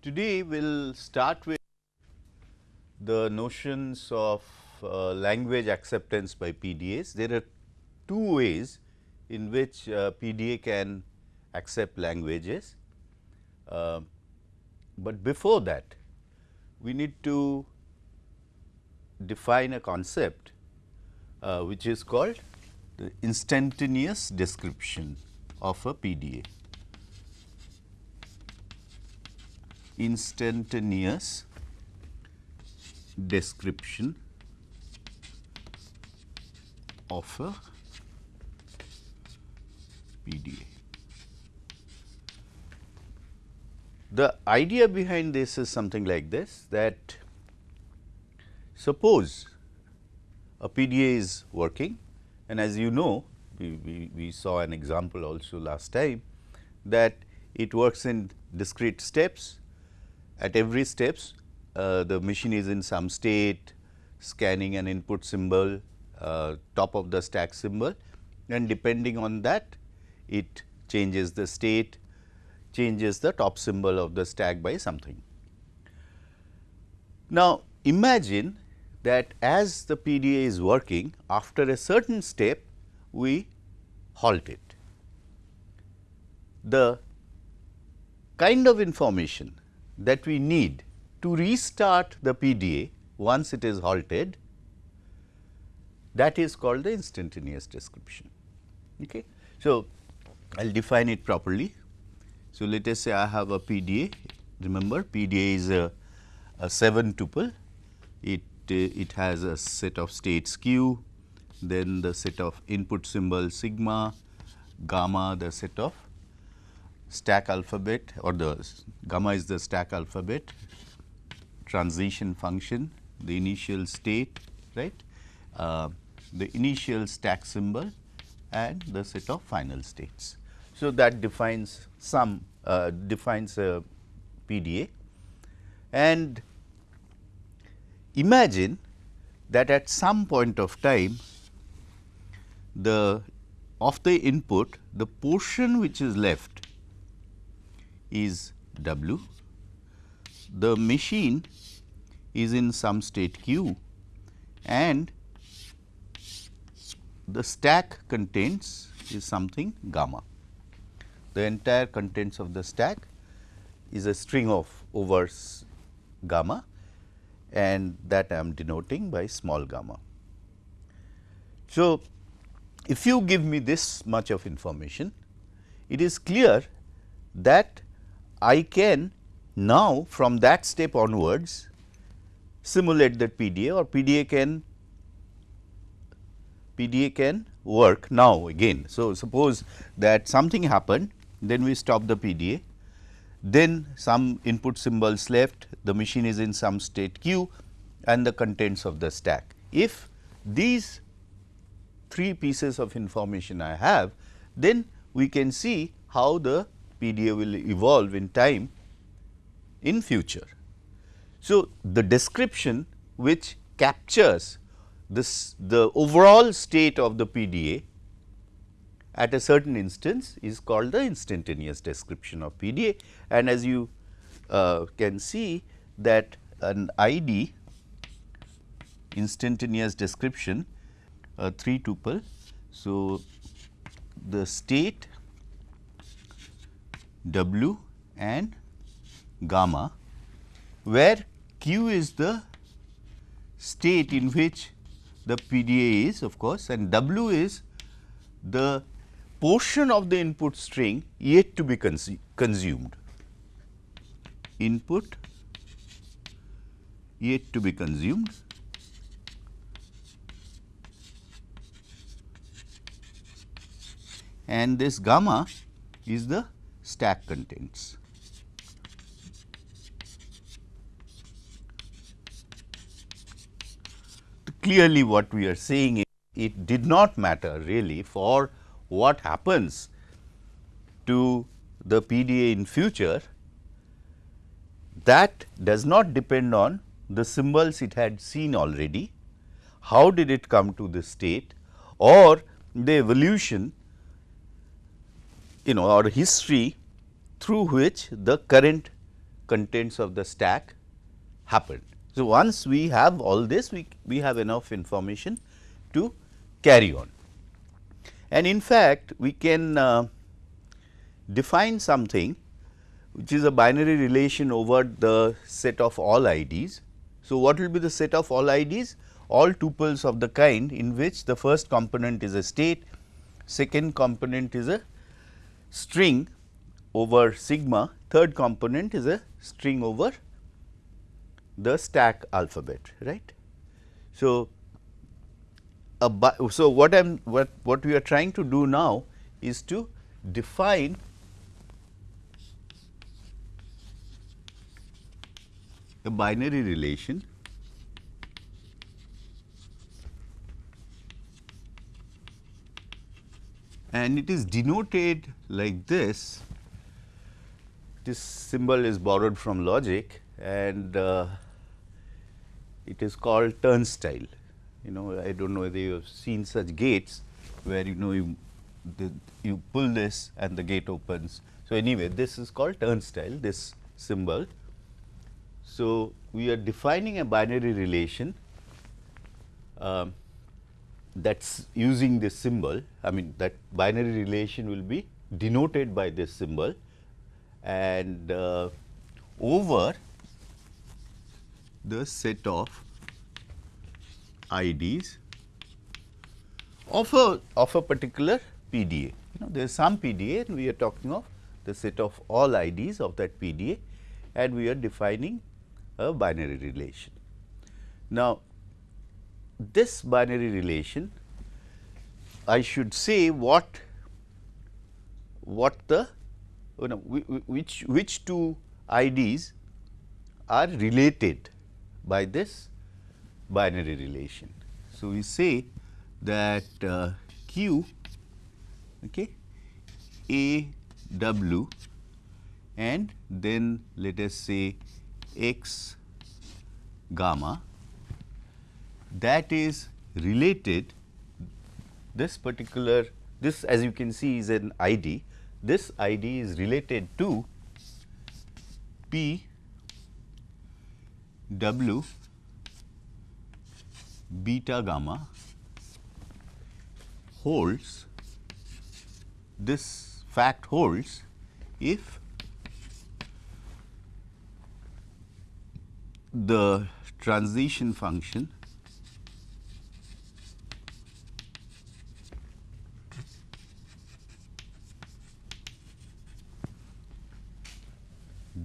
Today we will start with the notions of uh, language acceptance by PDAs. There are two ways in which uh, PDA can accept languages, uh, but before that we need to define a concept uh, which is called the instantaneous description of a PDA. Instantaneous description of a PDA. The idea behind this is something like this that suppose a PDA is working and as you know we, we, we saw an example also last time that it works in discrete steps at every steps uh, the machine is in some state scanning an input symbol uh, top of the stack symbol and depending on that it changes the state changes the top symbol of the stack by something. Now, imagine that as the PDA is working after a certain step we halt it. The kind of information that we need to restart the PDA once it is halted that is called the instantaneous description. Okay. So, I will define it properly. So, let us say I have a PDA, remember PDA is a, a 7 tuple, it, uh, it has a set of states q, then the set of input symbol sigma, gamma the set of stack alphabet or the gamma is the stack alphabet, transition function, the initial state, right, uh, the initial stack symbol and the set of final states. So, that defines some uh, defines a PDA and imagine that at some point of time the of the input the portion which is left is W, the machine is in some state q and the stack contains is something gamma the entire contents of the stack is a string of over gamma and that I am denoting by small gamma. So, if you give me this much of information, it is clear that I can now from that step onwards simulate that PDA or PDA can PDA can work now again. So, suppose that something happened then we stop the PDA, then some input symbols left, the machine is in some state q and the contents of the stack. If these three pieces of information I have, then we can see how the PDA will evolve in time in future. So, the description which captures this the overall state of the PDA at a certain instance is called the instantaneous description of PDA and as you uh, can see that an ID instantaneous description a 3 tuple. So, the state W and gamma where Q is the state in which the PDA is of course and W is the portion of the input string yet to be consumed. Input yet to be consumed and this gamma is the stack contents. Clearly, what we are saying is it did not matter really for what happens to the PDA in future. That does not depend on the symbols it had seen already, how did it come to this state? Or the evolution you know or history through which the current contents of the stack happened. So, once we have all this we, we have enough information to carry on. And in fact, we can uh, define something which is a binary relation over the set of all IDs. So, what will be the set of all IDs? All tuples of the kind in which the first component is a state, second component is a string over sigma, third component is a string over the stack alphabet, right. So, so what I am what, what we are trying to do now is to define a binary relation and it is denoted like this. This symbol is borrowed from logic and uh, it is called turnstile. You know, I do not know whether you have seen such gates where you know you the, you pull this and the gate opens. So, anyway this is called turnstile this symbol. So, we are defining a binary relation um, that is using this symbol I mean that binary relation will be denoted by this symbol and uh, over the set of IDs of a of a particular PDA. You know there is some PDA and we are talking of the set of all IDs of that PDA and we are defining a binary relation. Now, this binary relation I should say what what the you know which which two IDs are related by this binary relation. So, we say that uh, Q okay, A W and then let us say x gamma that is related this particular this as you can see is an ID this ID is related to P W beta gamma holds this fact holds if the transition function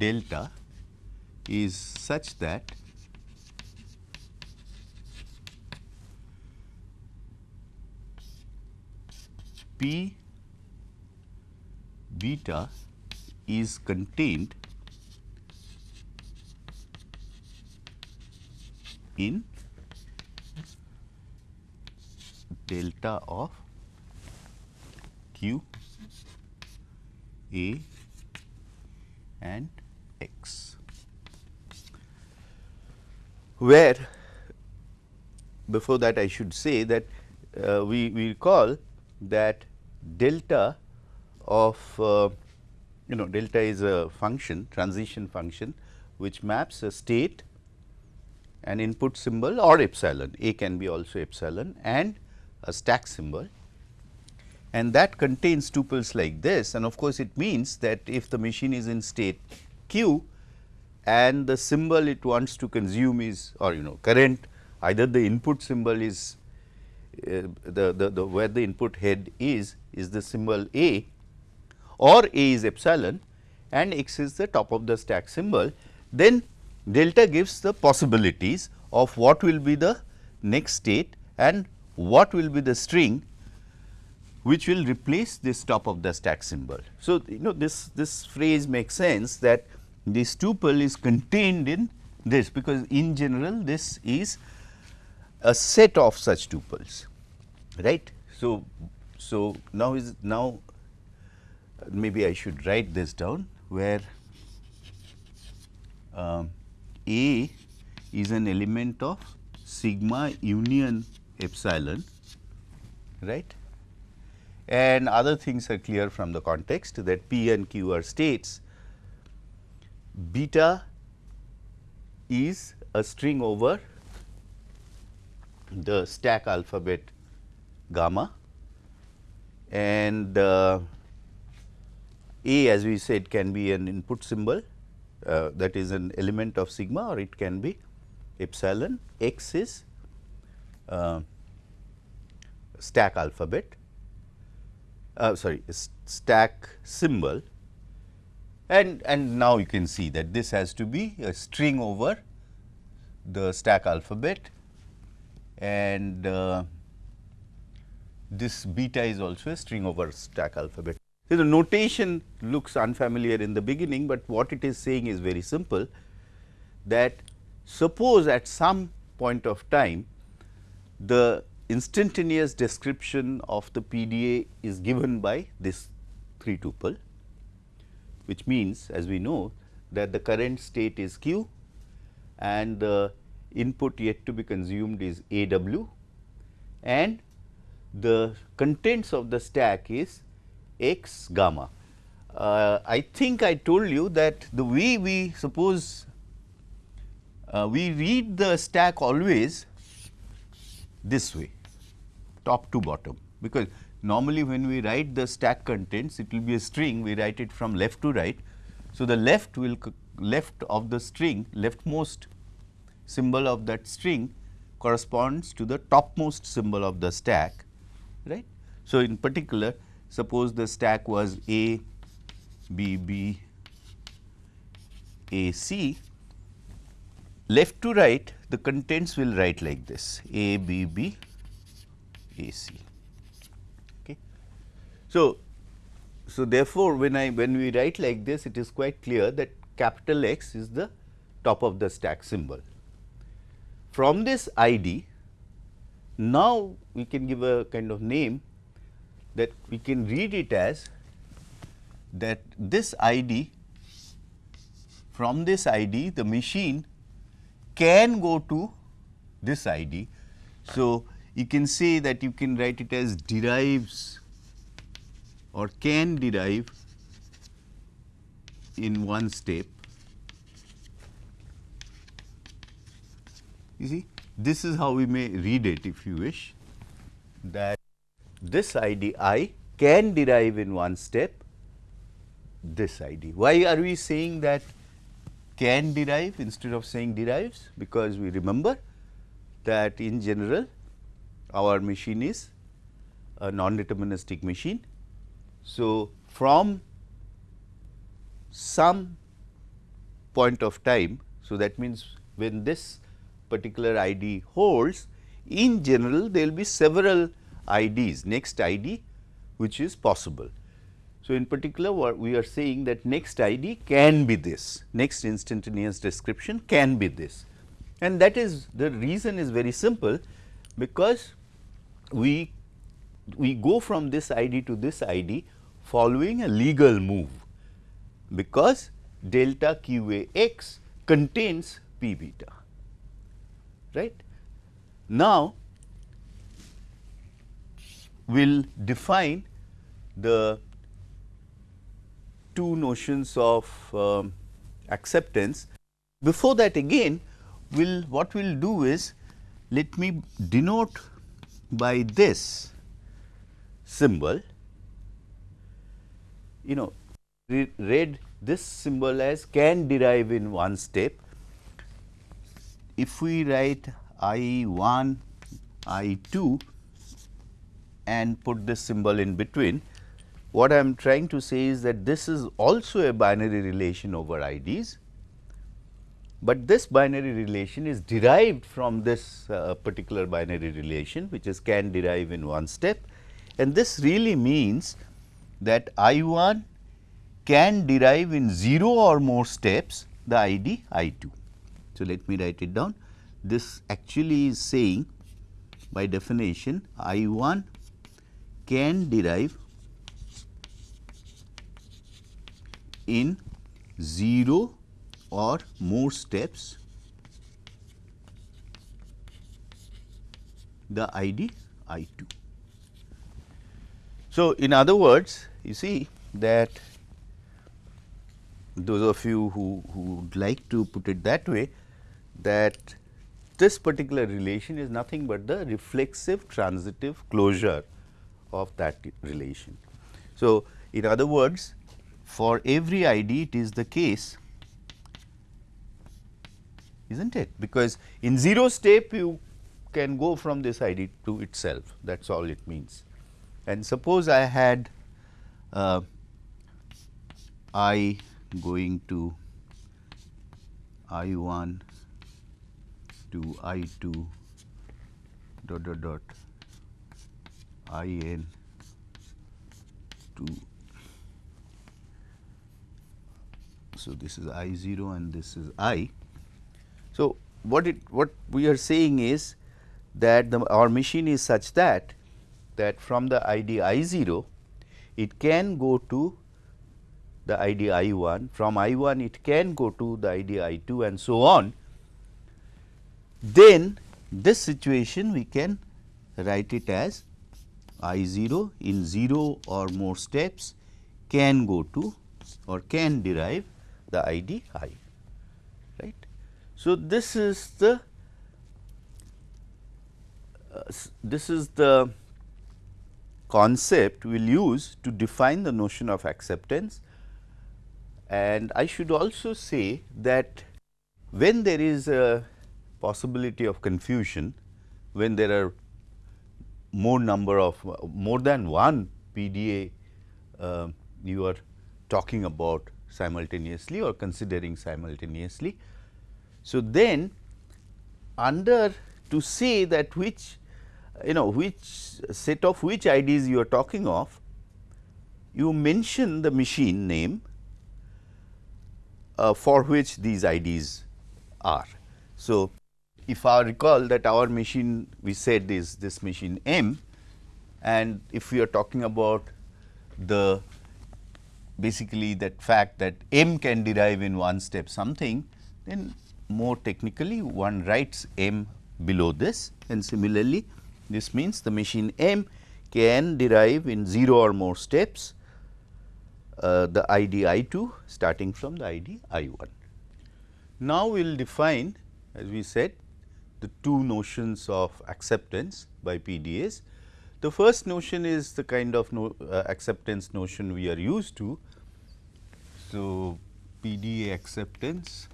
delta is such that P beta is contained in delta of q a and x. Where before that I should say that uh, we, we recall that delta of uh, you know delta is a function transition function which maps a state an input symbol or epsilon, A can be also epsilon and a stack symbol. And that contains tuples like this. And of course, it means that if the machine is in state q and the symbol it wants to consume is or you know current either the input symbol is uh, the, the, the where the input head is is the symbol A or A is epsilon and x is the top of the stack symbol, then delta gives the possibilities of what will be the next state and what will be the string which will replace this top of the stack symbol. So, you know this, this phrase makes sense that this tuple is contained in this because in general this is a set of such tuples right. So, so now is now maybe I should write this down where um, a is an element of sigma union epsilon right and other things are clear from the context that P and Q are states. Beta is a string over the stack alphabet gamma. And uh, A as we said can be an input symbol uh, that is an element of sigma or it can be epsilon, x is uh, stack alphabet uh, sorry stack symbol and and now you can see that this has to be a string over the stack alphabet and uh, this beta is also a string over stack alphabet. So, the notation looks unfamiliar in the beginning, but what it is saying is very simple that suppose at some point of time the instantaneous description of the PDA is given by this 3 tuple, which means as we know that the current state is q and the input yet to be consumed is A w and the contents of the stack is x gamma. Uh, I think I told you that the way we suppose uh, we read the stack always this way top to bottom. Because normally when we write the stack contents it will be a string. We write it from left to right. So, the left will left of the string leftmost symbol of that string corresponds to the topmost symbol of the stack right. So, in particular suppose the stack was A, B, B, A, C, left to right the contents will write like this. A, B, B, A, C. Okay. So, so therefore, when I when we write like this it is quite clear that capital X is the top of the stack symbol. From this ID now, we can give a kind of name that we can read it as that this ID from this ID the machine can go to this ID. So, you can say that you can write it as derives or can derive in one step. You see this is how we may read it if you wish that this ID i can derive in one step this ID. Why are we saying that can derive instead of saying derives? Because we remember that in general our machine is a non-deterministic machine. So, from some point of time, so that means when this particular ID holds, in general there will be several IDs, next ID which is possible. So, in particular what we are saying that next ID can be this, next instantaneous description can be this and that is the reason is very simple because we we go from this ID to this ID following a legal move because delta q a x contains p beta right. Now, we will define the two notions of um, acceptance. Before that again, will what we will do is let me denote by this symbol, you know read this symbol as can derive in one step. If we write I 1, I 2 and put this symbol in between, what I am trying to say is that this is also a binary relation over IDs, but this binary relation is derived from this uh, particular binary relation which is can derive in one step and this really means that I 1 can derive in 0 or more steps the ID I 2. So, let me write it down. This actually is saying by definition I 1 can derive in 0 or more steps the ID I 2. So, in other words you see that those of you who, who would like to put it that way that this particular relation is nothing but the reflexive transitive closure of that relation. So, in other words for every ID it is the case is not it because in 0 step you can go from this ID to itself that is all it means. And suppose I had uh, I going to I 1 to I 2 dot dot dot I n to so this is I 0 and this is I. So, what it what we are saying is that the our machine is such that that from the ID I 0 it can go to the ID I 1, from I 1 it can go to the ID I 2 and so on, then this situation we can write it as I 0 in 0 or more steps can go to or can derive the ID I. So, this is the uh, this is the concept we will use to define the notion of acceptance and I should also say that when there is a possibility of confusion, when there are more number of more than one PDA uh, you are talking about simultaneously or considering simultaneously. So, then under to say that which you know which set of which IDs you are talking of, you mention the machine name uh, for which these IDs are. So, if I recall that our machine we said is this machine M and if we are talking about the basically that fact that M can derive in one step something then more technically one writes M below this and similarly this means the machine M can derive in 0 or more steps uh, the ID I 2 starting from the ID I 1. Now, we will define as we said the two notions of acceptance by PDAs. The first notion is the kind of no, uh, acceptance notion we are used to. So, PDA acceptance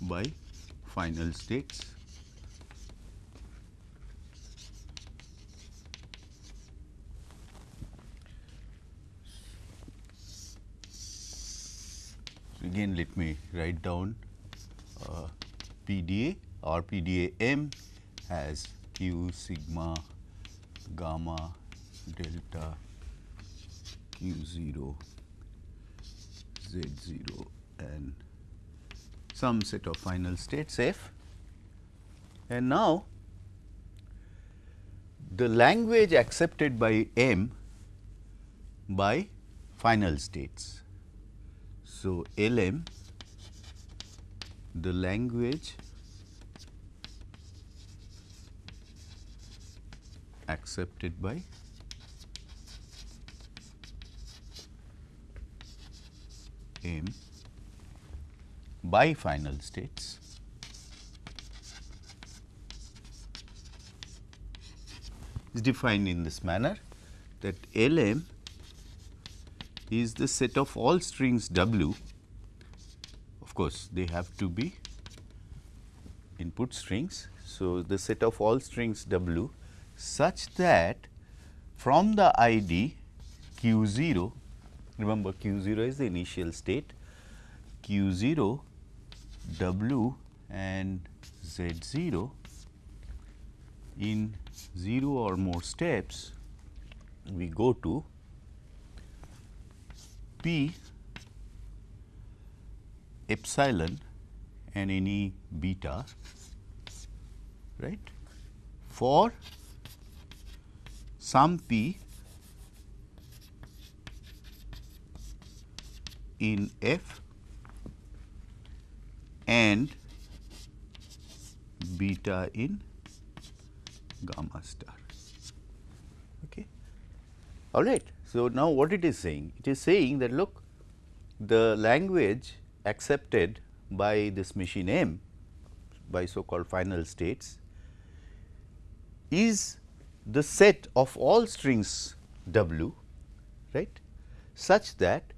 by final states. Again let me write down uh, PDA or PDA M has Q sigma gamma delta Q 0 Z 0 and some set of final states F. And now, the language accepted by M by final states so, LM the language accepted by M by final states is defined in this manner that LM is the set of all strings W. Of course, they have to be input strings. So, the set of all strings W such that from the ID Q 0, remember Q 0 is the initial state, Q 0, W and Z 0 in 0 or more steps we go to P epsilon and any beta right? For some p in f and beta in gamma star. Okay. all right. So, now what it is saying? It is saying that look the language accepted by this machine M by so called final states is the set of all strings W right such that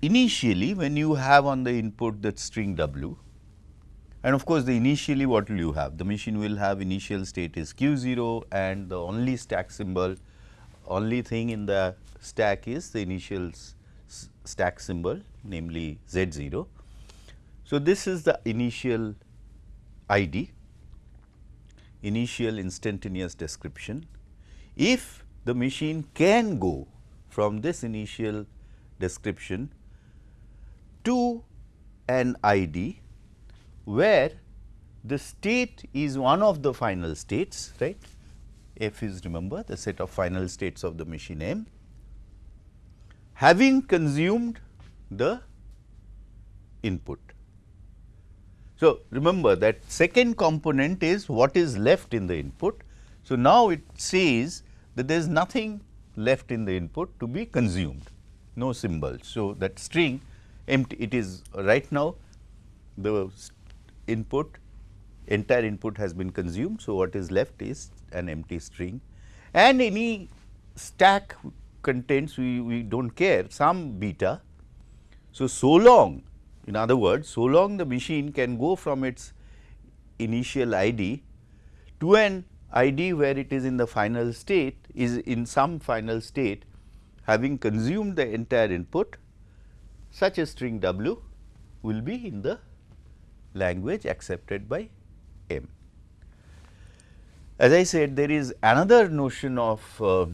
initially when you have on the input that string W and of course, the initially what will you have? The machine will have initial state is q 0 and the only stack symbol only thing in the stack is the initial stack symbol namely z 0. So, this is the initial ID initial instantaneous description. If the machine can go from this initial description to an ID where the state is one of the final states right f is remember the set of final states of the machine M having consumed the input. So, remember that second component is what is left in the input. So, now it says that there is nothing left in the input to be consumed, no symbol. So, that string empty it is right now the input entire input has been consumed. So, what is left is an empty string and any stack contents we, we do not care some beta. So, so long in other words so long the machine can go from its initial ID to an ID where it is in the final state is in some final state having consumed the entire input such a string W will be in the language accepted by M. As I said there is another notion of uh,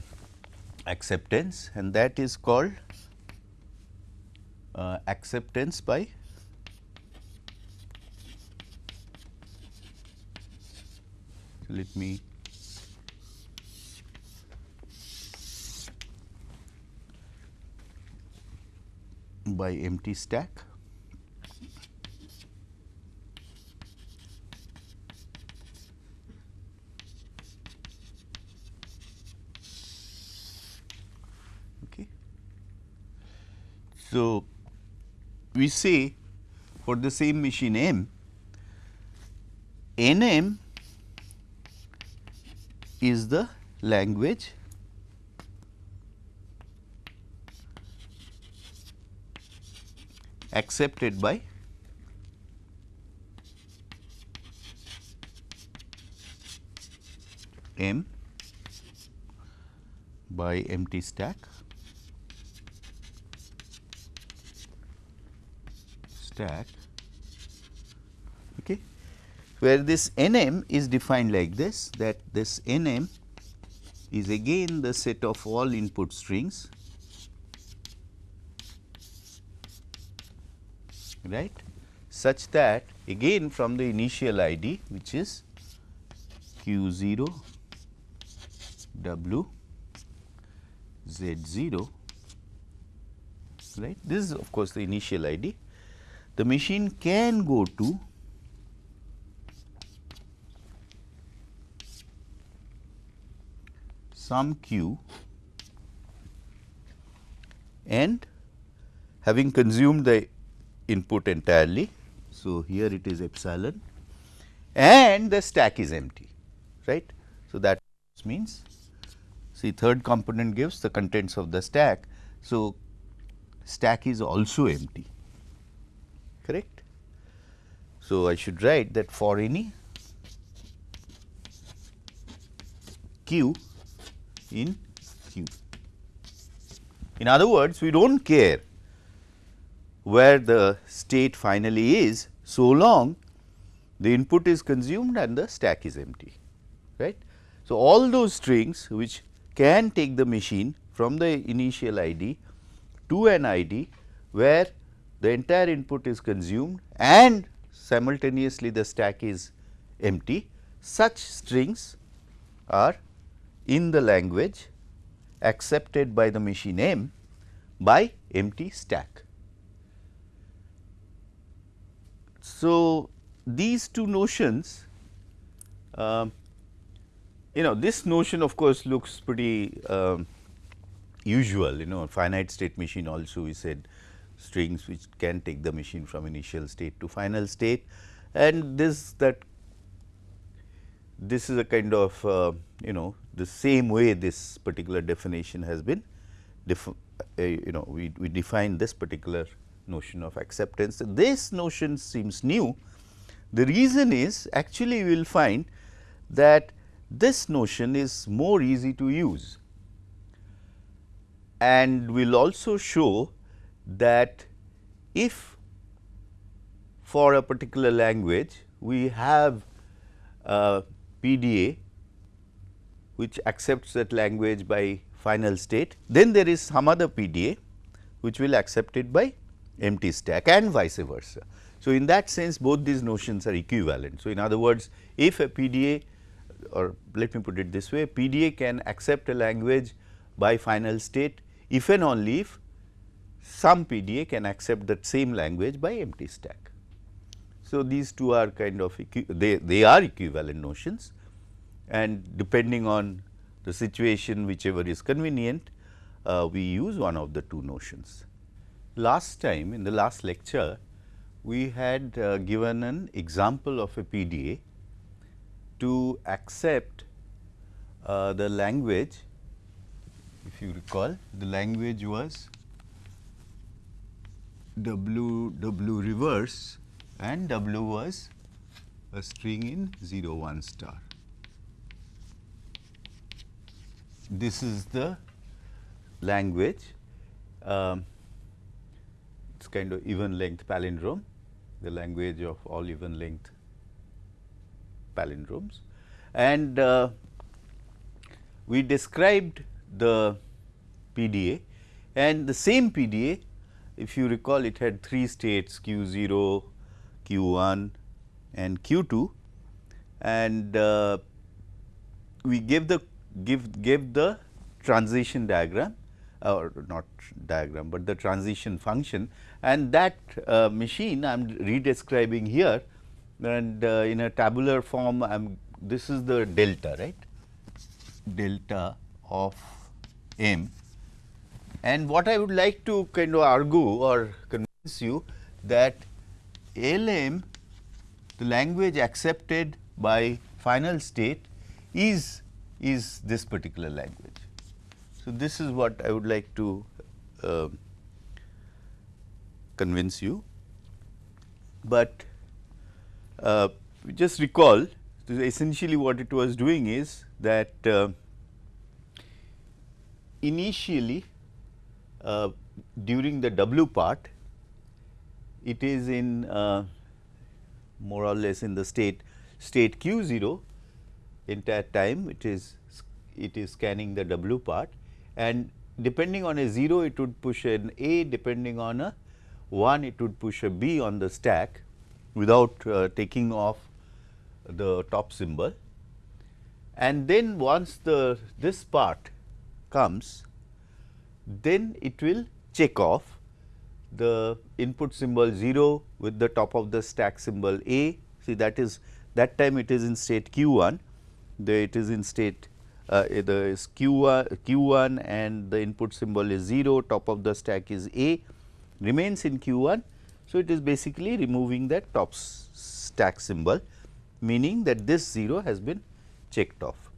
acceptance and that is called uh, acceptance by let me by empty stack Okay. So, we say for the same machine M, NM is the language accepted by M by empty stack. Stack. Okay, where this n m is defined like this that this n m is again the set of all input strings right? Such that again from the initial ID which is q 0 w z 0 right? This is of course the initial ID the machine can go to some q and having consumed the input entirely. So, here it is epsilon and the stack is empty right. So, that means see third component gives the contents of the stack. So, stack is also empty correct. So, I should write that for any q in q. In other words, we do not care where the state finally is, so long the input is consumed and the stack is empty. right? So, all those strings which can take the machine from the initial ID to an ID where the entire input is consumed and simultaneously the stack is empty, such strings are in the language accepted by the machine M by empty stack. So, these two notions uh, you know this notion of course looks pretty um, usual you know. Finite state machine also we said strings which can take the machine from initial state to final state. And this that this is a kind of uh, you know the same way this particular definition has been uh, you know we, we define this particular notion of acceptance. This notion seems new. The reason is actually we will find that this notion is more easy to use and we will also show that if for a particular language we have a PDA which accepts that language by final state, then there is some other PDA which will accept it by empty stack and vice versa. So, in that sense both these notions are equivalent. So, in other words if a PDA or let me put it this way PDA can accept a language by final state if and only if some PDA can accept that same language by empty stack. So, these two are kind of they, they are equivalent notions and depending on the situation whichever is convenient uh, we use one of the two notions. Last time in the last lecture we had uh, given an example of a PDA to accept uh, the language if you recall the language was W W reverse and W was a string in 0 1 star. This is the language, um, it is kind of even length palindrome, the language of all even length palindromes. And uh, we described the PDA and the same PDA if you recall it had three states q 0, q 1 and q 2 and uh, we gave the give gave the transition diagram or not diagram, but the transition function and that uh, machine I am redescribing here and uh, in a tabular form I am this is the delta right delta of m and what I would like to kind of argue or convince you that LM the language accepted by final state is is this particular language. So, this is what I would like to uh, convince you, but uh, just recall essentially what it was doing is that uh, initially uh, during the W part, it is in uh, more or less in the state state q 0 entire time it is it is scanning the W part. And depending on a 0 it would push an A. Depending on a 1 it would push a B on the stack without uh, taking off the top symbol. And then once the this part comes then it will check off the input symbol 0 with the top of the stack symbol A. See that is that time it is in state q 1, the it is in state uh, the q 1, q 1 and the input symbol is 0, top of the stack is A remains in q 1. So, it is basically removing that top stack symbol meaning that this 0 has been checked off.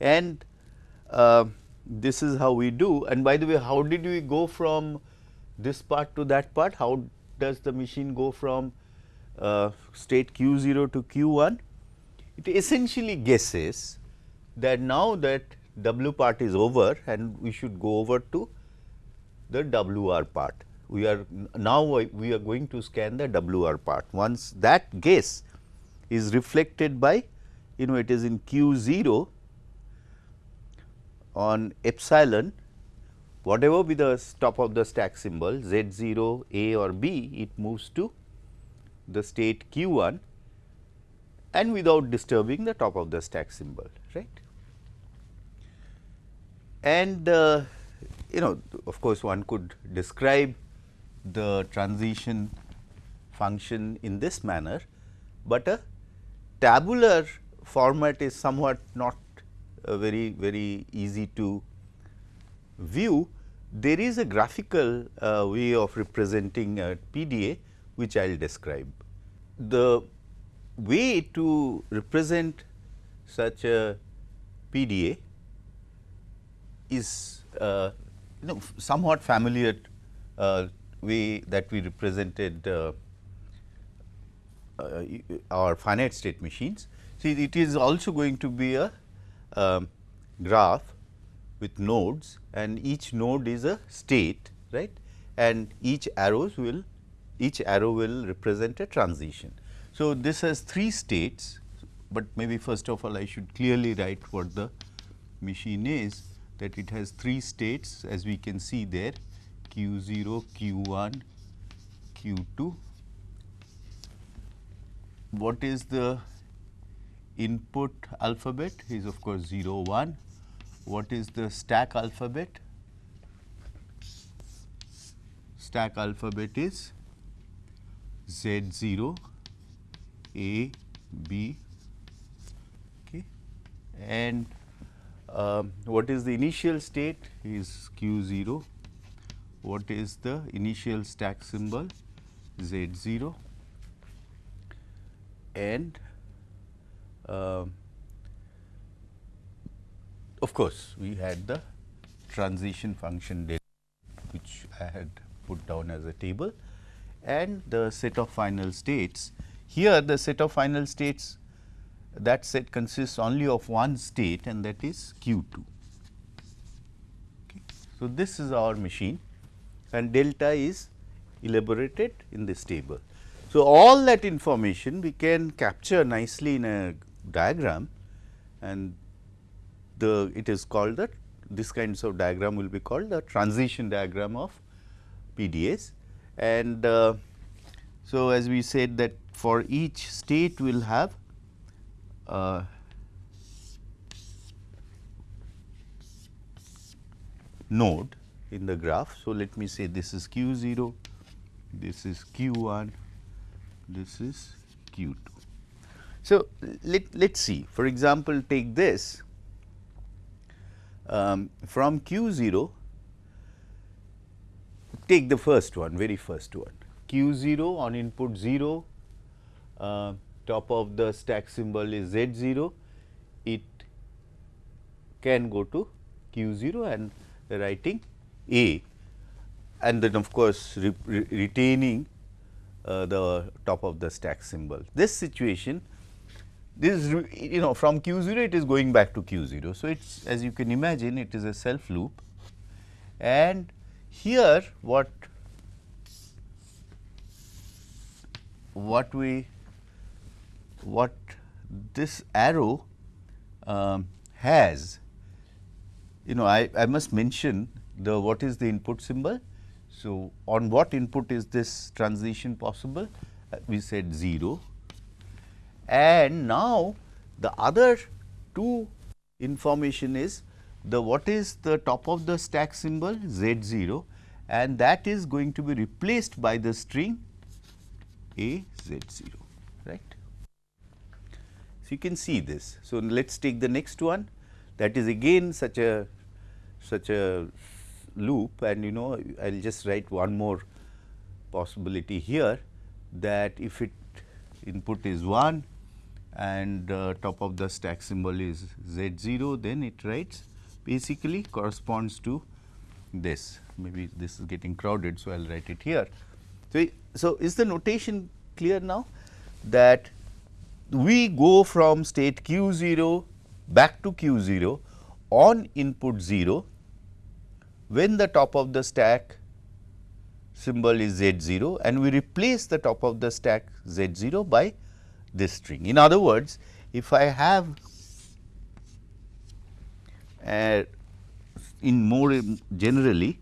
And uh, this is how we do and by the way how did we go from this part to that part how does the machine go from uh, state q 0 to q 1 it essentially guesses that now that w part is over and we should go over to the wr part we are now we are going to scan the wr part once that guess is reflected by you know it is in q 0 on epsilon whatever be the top of the stack symbol z 0 a or b it moves to the state q 1 and without disturbing the top of the stack symbol right. And uh, you know of course, one could describe the transition function in this manner, but a tabular format is somewhat not uh, very very easy to view, there is a graphical uh, way of representing a PDA which I will describe. The way to represent such a PDA is uh, you know somewhat familiar uh, way that we represented uh, uh our finite state machines. See it is also going to be a um, graph with nodes and each node is a state right and each arrows will each arrow will represent a transition. So, this has three states, but maybe first of all I should clearly write what the machine is that it has three states as we can see there q 0, q 1, q 2. What is the input alphabet is of course 0 1. What is the stack alphabet? Stack alphabet is Z 0, A, B okay. and um, what is the initial state? Is Q 0, what is the initial stack symbol? Z 0 and uh, of course, we had the transition function delta which I had put down as a table. And the set of final states. Here the set of final states that set consists only of one state and that is q 2. Okay. So, this is our machine and delta is elaborated in this table. So, all that information we can capture nicely in a diagram and the it is called the this kinds of diagram will be called the transition diagram of PDAs and uh, so as we said that for each state we will have uh, node in the graph. So, let me say this is q 0, this is q 1, this is q 2. So, let let us see for example, take this um, from q 0 take the first one very first one q 0 on input 0 uh, top of the stack symbol is z 0 it can go to q 0 and writing a and then of course, re re retaining uh, the top of the stack symbol. This situation this is you know from q 0 it is going back to q 0. So, it is as you can imagine it is a self loop and here what what we what this arrow um, has you know I, I must mention the what is the input symbol. So, on what input is this transition possible? Uh, we said 0 and now, the other two information is the what is the top of the stack symbol z 0 and that is going to be replaced by the string a z 0 right. So, you can see this. So, let us take the next one that is again such a such a loop and you know I will just write one more possibility here that if it input is 1 and uh, top of the stack symbol is Z 0 then it writes basically corresponds to this maybe this is getting crowded. So, I will write it here. So, so is the notation clear now that we go from state q 0 back to q 0 on input 0 when the top of the stack symbol is z 0 and we replace the top of the stack z 0 by this string. In other words, if I have uh, in more generally,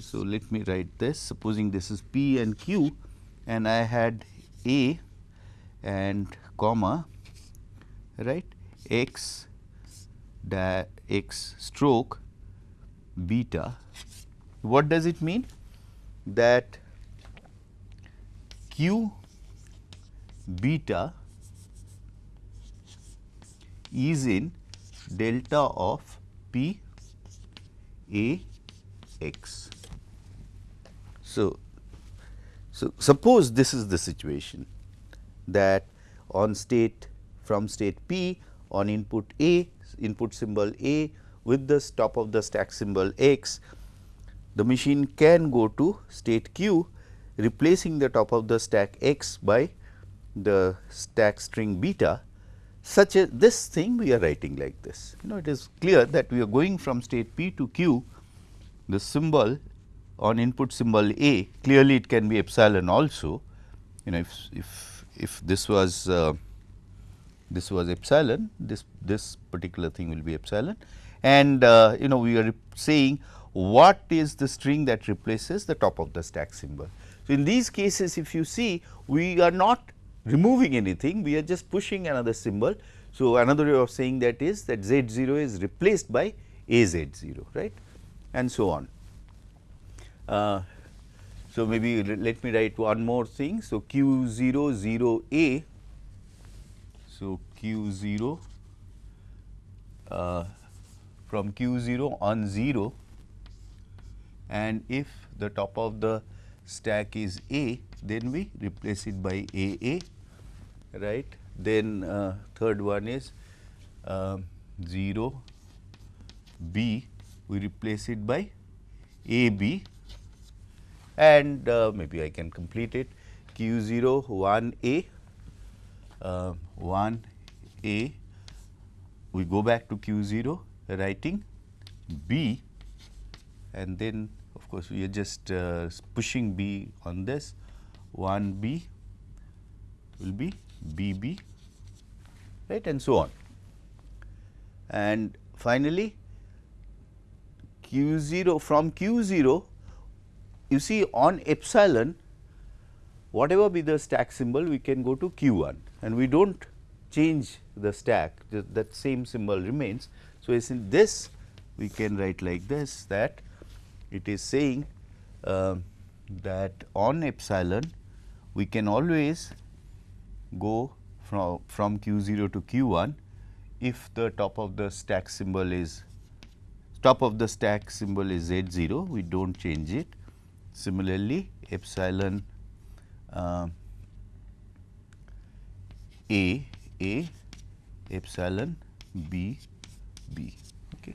so let me write this supposing this is P and Q and I had A and comma right x da x stroke beta. What does it mean? That Q beta is in delta of P A x. So, so suppose this is the situation that on state from state P on input A, input symbol A with the top of the stack symbol x, the machine can go to state Q replacing the top of the stack x by the stack string beta such as this thing we are writing like this. You know it is clear that we are going from state P to Q the symbol on input symbol A clearly it can be epsilon also you know if if if this was uh, this was epsilon this this particular thing will be epsilon and uh, you know we are saying what is the string that replaces the top of the stack symbol. So, in these cases if you see we are not removing anything we are just pushing another symbol. So, another way of saying that is that z 0 is replaced by a z 0 right and so on. Uh, so, maybe let me write one more thing. So, q 0 0 a. So, q 0 uh, from q 0 on 0 and if the top of the stack is a then we replace it by a a right. Then uh, third one is uh, 0 b we replace it by a b and uh, maybe I can complete it. Q 0 1 a. Uh, 1 a. We go back to q 0 writing b. And then of course, we are just uh, pushing b on this. 1 b will be b b. Right and so on. And finally, q 0 from q 0 you see on epsilon whatever be the stack symbol we can go to q 1 and we do not change the stack that same symbol remains. So, in this we can write like this that it is saying uh, that on epsilon we can always go from, from q 0 to q 1 if the top of the stack symbol is top of the stack symbol is z 0 we do not change it. Similarly, epsilon uh, a a epsilon b b okay.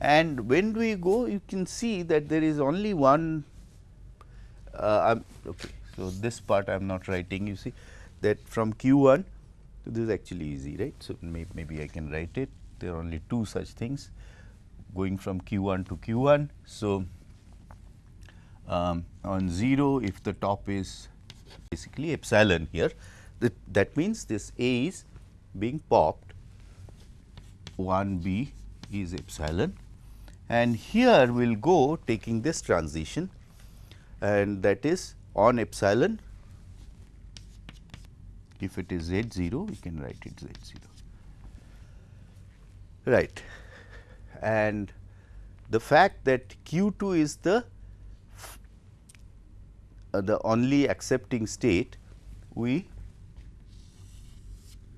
And when we go you can see that there is only one uh, okay. So, this part I am not writing you see that from q 1 this is actually easy right. So, may, maybe I can write it there are only two such things going from q 1 to q 1. So, um, on 0 if the top is basically epsilon here. That, that means this A is being popped. 1 B is epsilon. And here we will go taking this transition. And that is on epsilon. If it is z 0 we can write it z 0 right. And the fact that q 2 is the the only accepting state we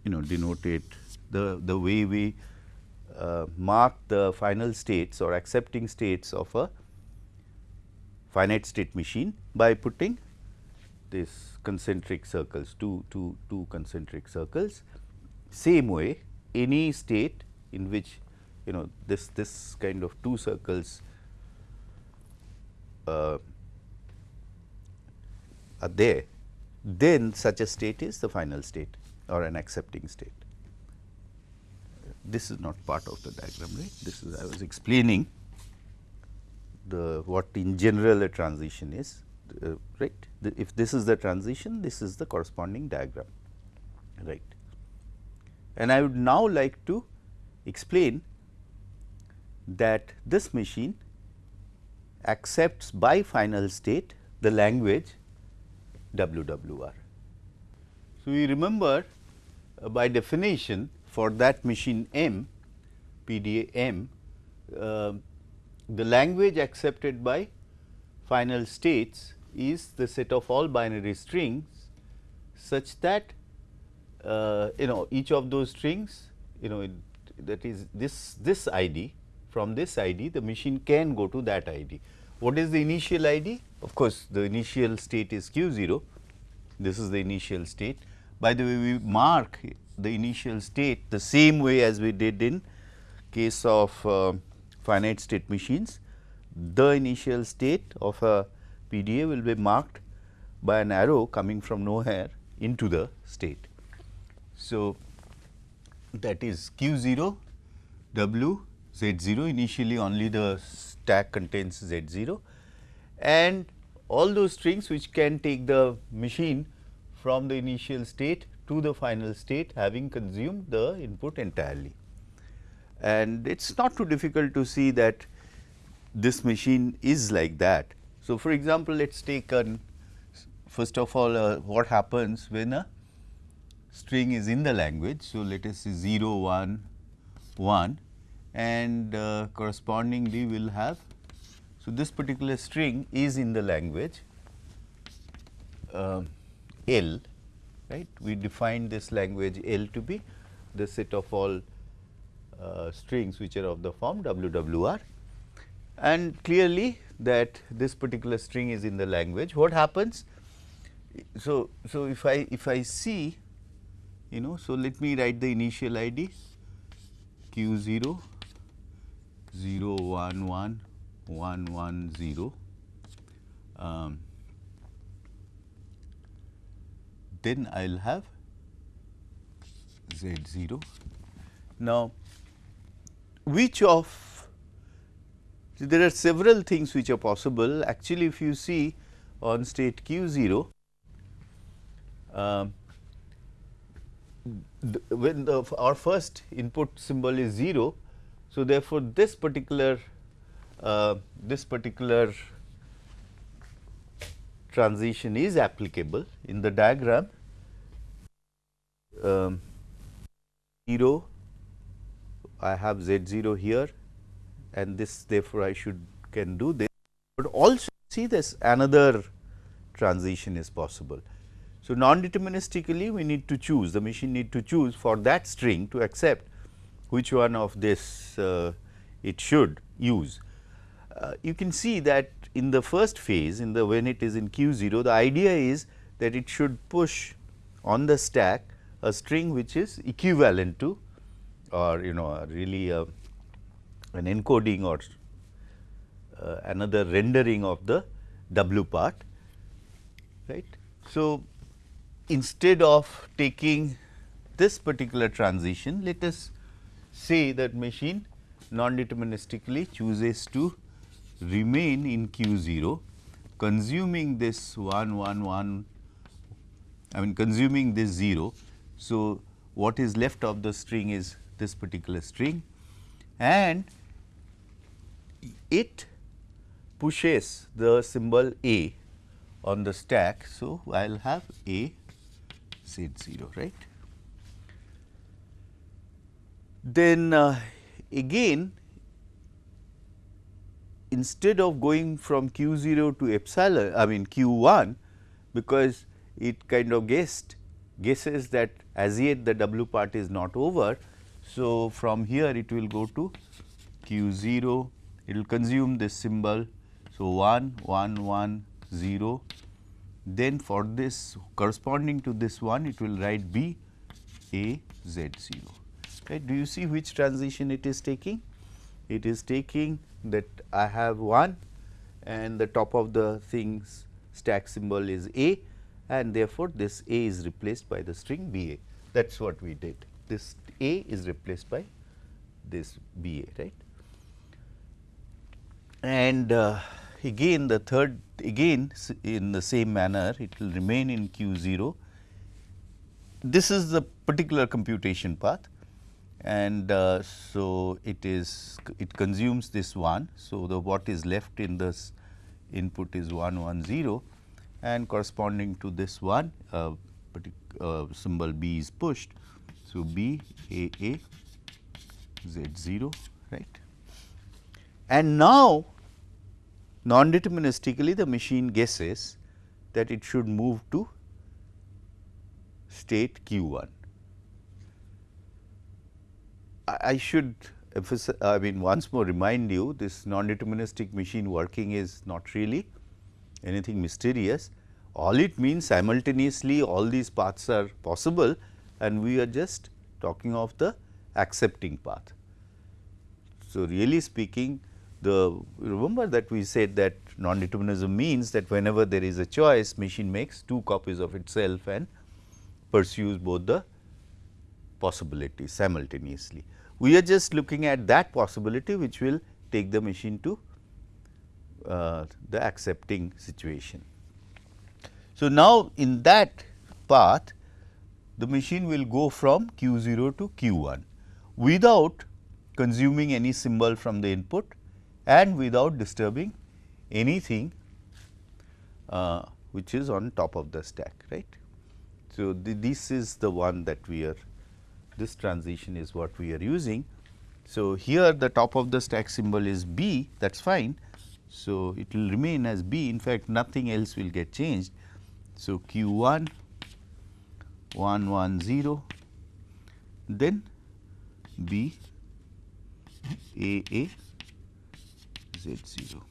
you know denote it the the way we uh, mark the final states or accepting states of a finite state machine by putting this concentric circles two two two concentric circles. Same way any state in which you know this this kind of two circles uh, are there, then such a state is the final state or an accepting state. This is not part of the diagram, right? This is I was explaining the what in general a transition is, uh, right? The, if this is the transition, this is the corresponding diagram, right? And I would now like to explain that this machine accepts by final state the language WWR. So, we remember uh, by definition for that machine M PDA M uh, the language accepted by final states is the set of all binary strings such that uh, you know each of those strings you know that is this this ID from this ID the machine can go to that ID. What is the initial ID? Of course, the initial state is q 0, this is the initial state. By the way, we mark the initial state the same way as we did in case of uh, finite state machines. The initial state of a PDA will be marked by an arrow coming from nowhere into the state. So, that is q 0 w z 0 initially only the stack contains z 0 and all those strings which can take the machine from the initial state to the final state having consumed the input entirely. And it is not too difficult to see that this machine is like that. So, for example, let us take an first of all uh, what happens when a string is in the language. So, let us say 0, 1, 1 and uh, correspondingly we will have. So, this particular string is in the language uh, L right. We define this language L to be the set of all uh, strings which are of the form WWR and clearly that this particular string is in the language. What happens? So, so if I if I see you know, so let me write the initial ID q 0 0 1 1 1 1 0 um, then I will have z 0. Now, which of there are several things which are possible actually if you see on state q 0 uh, when the our first input symbol is 0. So, therefore, this particular uh, this particular transition is applicable in the diagram um, 0 I have z 0 here and this therefore, I should can do this, but also see this another transition is possible. So, non-deterministically we need to choose the machine need to choose for that string to accept which one of this uh, it should use. Uh, you can see that in the first phase in the when it is in q 0 the idea is that it should push on the stack a string which is equivalent to or you know really a, an encoding or uh, another rendering of the w part right. So, instead of taking this particular transition let us say that machine non-deterministically chooses to remain in q 0 consuming this 1 1 1 I mean consuming this 0. So, what is left of the string is this particular string and it pushes the symbol A on the stack. So, I will have A z 0 right. Then uh, again instead of going from q 0 to epsilon I mean q 1 because it kind of guessed guesses that as yet the w part is not over. So, from here it will go to q 0 it will consume this symbol. So, 1 1 1 0 then for this corresponding to this one it will write B A Z 0 right. Do you see which transition it is taking? It is taking that I have 1 and the top of the things stack symbol is A and therefore, this A is replaced by the string B A that is what we did this A is replaced by this B A right and uh, again the third again in the same manner it will remain in q 0. This is the particular computation path and uh, so it is it consumes this 1. So, the what is left in this input is 1 1 0 and corresponding to this one uh, uh, symbol B is pushed. So, B A A Z 0 right. And now, non-deterministically the machine guesses that it should move to state q 1 I should emphasize, I mean once more remind you this non-deterministic machine working is not really anything mysterious. All it means simultaneously all these paths are possible and we are just talking of the accepting path. So, really speaking the remember that we said that non-determinism means that whenever there is a choice machine makes two copies of itself and pursues both the possibilities simultaneously. We are just looking at that possibility which will take the machine to uh, the accepting situation. So, now in that path the machine will go from q 0 to q 1 without consuming any symbol from the input and without disturbing anything uh, which is on top of the stack right. So, this is the one that we are this transition is what we are using. So, here the top of the stack symbol is B that is fine. So, it will remain as B in fact, nothing else will get changed. So, Q 1 1 1 0 then B A A Z 0.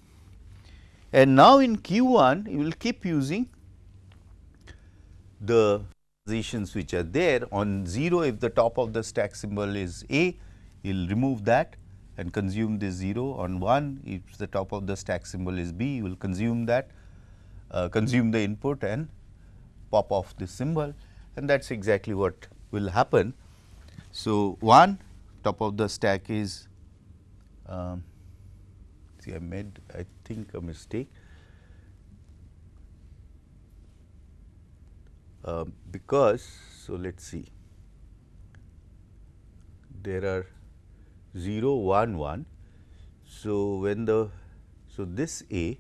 And now, in Q 1 you will keep using the positions which are there on 0 if the top of the stack symbol is A, you will remove that and consume this 0 on 1 if the top of the stack symbol is B, you will consume that uh, consume the input and pop off this symbol. And that is exactly what will happen. So, 1 top of the stack is um, see I made I think a mistake uh, because so let us see. There are 0 1 1 so when the so this a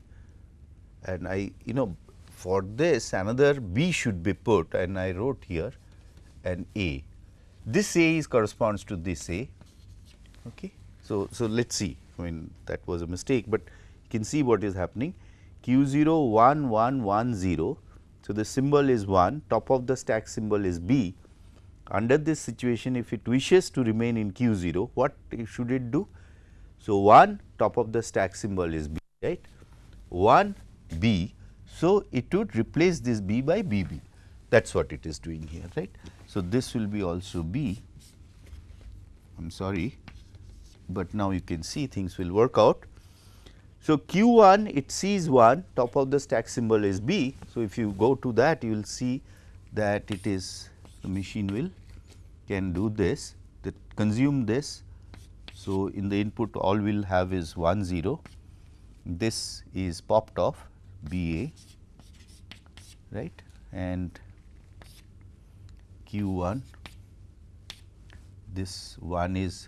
and i you know for this another b should be put and i wrote here an a. This a is corresponds to this a. Okay? So so let's see. I mean that was a mistake but you can see what is happening. Q 0 1 1 1 0 so, the symbol is 1, top of the stack symbol is B. Under this situation, if it wishes to remain in Q 0, what should it do? So, 1 top of the stack symbol is B, right? 1 B. So, it would replace this B by B B. That is what it is doing here, right. So, this will be also B. I am sorry, but now you can see things will work out. So, q 1 it sees 1 top of the stack symbol is B. So, if you go to that you will see that it is the machine will can do this that consume this. So, in the input all we will have is 1 0 this is popped off B A right and q 1 this 1 is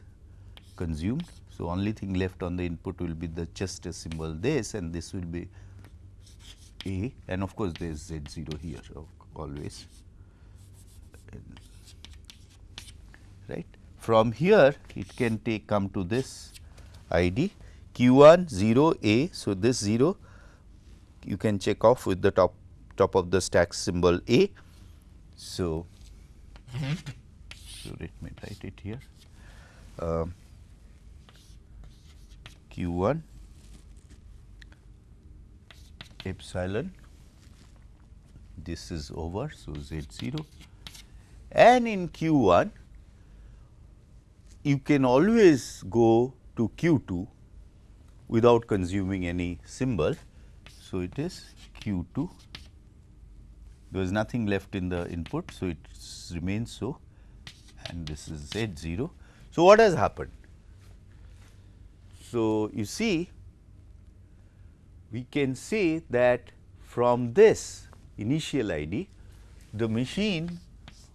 consumed so, only thing left on the input will be the just a symbol this and this will be A and of course, there is Z 0 here always right. From here it can take come to this ID q 1 0 A. So, this 0 you can check off with the top top of the stack symbol A. So, so let me write it here. Um, q 1 epsilon this is over. So, z 0 and in q 1 you can always go to q 2 without consuming any symbol. So, it is q 2 there is nothing left in the input. So, it remains so and this is z 0. So, what has happened? So, you see we can say that from this initial ID the machine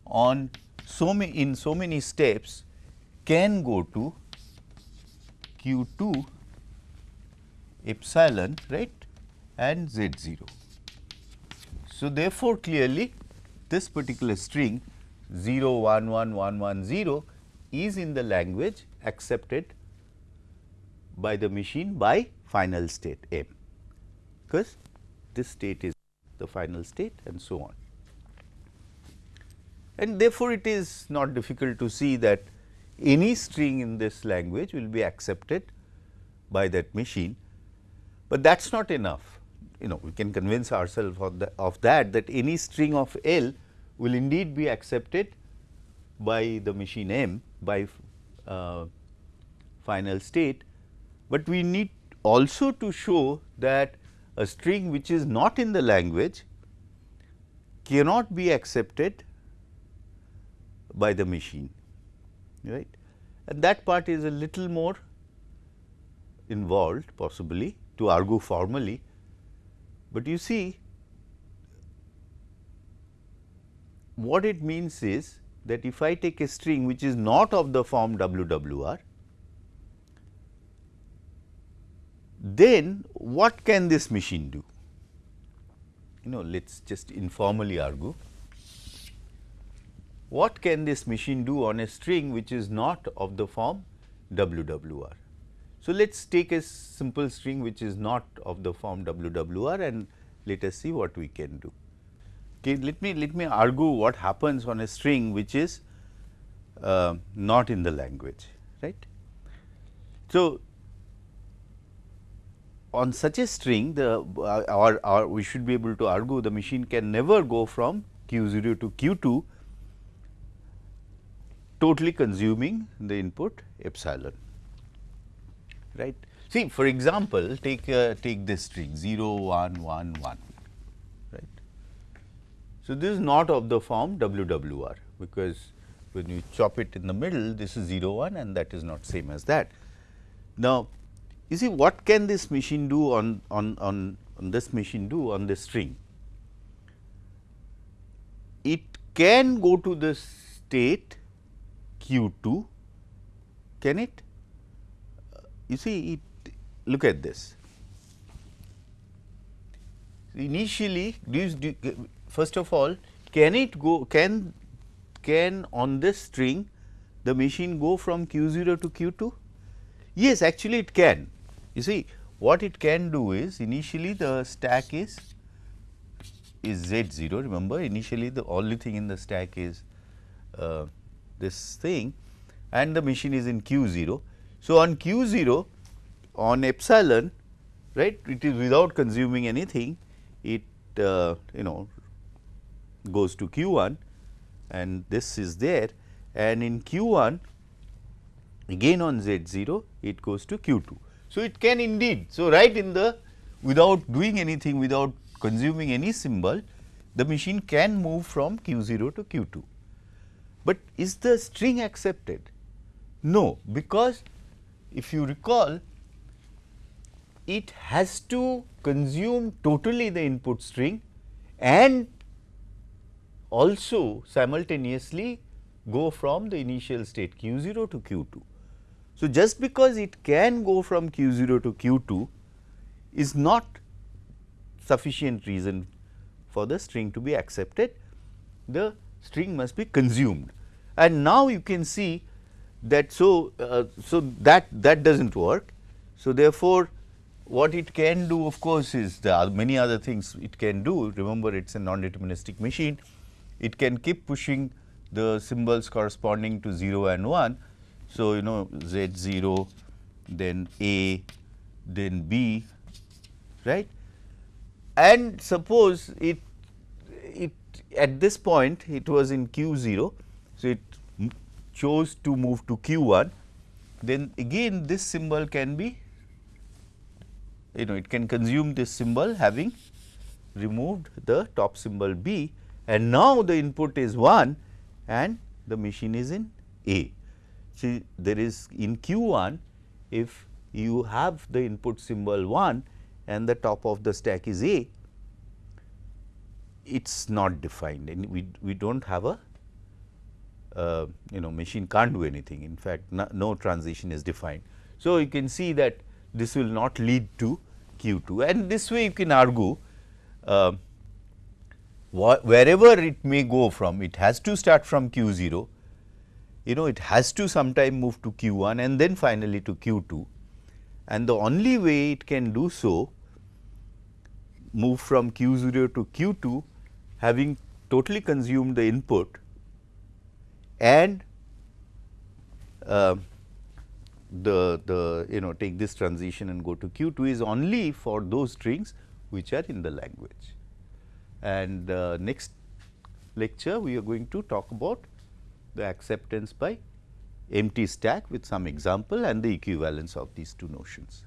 on so many in so many steps can go to q 2 epsilon right and z 0. So, therefore, clearly this particular string 0 1 1 1 1 0 is in the language accepted by the machine by final state m, because this state is the final state and so on. And therefore, it is not difficult to see that any string in this language will be accepted by that machine, but that is not enough. You know we can convince ourselves of, the, of that that any string of L will indeed be accepted by the machine M by uh, final state, but we need also to show that a string which is not in the language cannot be accepted by the machine right? And that part is a little more involved possibly to argue formally, but you see what it means is that if I take a string which is not of the form WWR, then what can this machine do? You know, let us just informally argue. What can this machine do on a string which is not of the form WWR? So, let us take a simple string which is not of the form WWR and let us see what we can do. Okay, let me let me argue what happens on a string which is uh, not in the language, right. So, on such a string the uh, or, or we should be able to argue the machine can never go from q 0 to q 2 totally consuming the input epsilon right. See for example, take uh, take this string 0 1 1 1 right. So, this is not of the form WWR because when you chop it in the middle this is 0 1 and that is not same as that. Now, you see what can this machine do on, on, on, on this machine do on this string? It can go to the state q 2, can it? You see it look at this. Initially, first of all can it go can can on this string the machine go from q 0 to q 2? Yes, actually it can you see what it can do is initially the stack is is z 0 remember initially the only thing in the stack is uh, this thing and the machine is in q 0. So, on q 0 on epsilon right it is without consuming anything it uh, you know goes to q 1 and this is there and in q 1 again on z 0 it goes to q 2. So, it can indeed. So, right in the without doing anything without consuming any symbol the machine can move from q 0 to q 2. But is the string accepted? No, because if you recall it has to consume totally the input string and also simultaneously go from the initial state q 0 to q 2. So, just because it can go from q 0 to q 2 is not sufficient reason for the string to be accepted, the string must be consumed. And now you can see that so, uh, so that that does not work. So, therefore, what it can do of course, is the many other things it can do remember it is a non-deterministic machine. It can keep pushing the symbols corresponding to 0 and 1 so, you know Z 0 then A then B right and suppose it it at this point it was in q 0. So, it chose to move to q 1 then again this symbol can be you know it can consume this symbol having removed the top symbol B and now the input is 1 and the machine is in A. See there is in q 1 if you have the input symbol 1 and the top of the stack is A, it is not defined. And we, we do not have a uh, you know machine can't do anything. In fact no, no, transition is defined. So, you can see that this will not lead to q 2 and this way you can argue uh, wherever it may go from it has to start from q 0 you know it has to sometime move to Q1 and then finally to Q2 and the only way it can do so move from Q0 to Q2 having totally consumed the input and uh, the, the you know take this transition and go to Q2 is only for those strings which are in the language. And uh, next lecture we are going to talk about the acceptance by empty stack with some example and the equivalence of these two notions.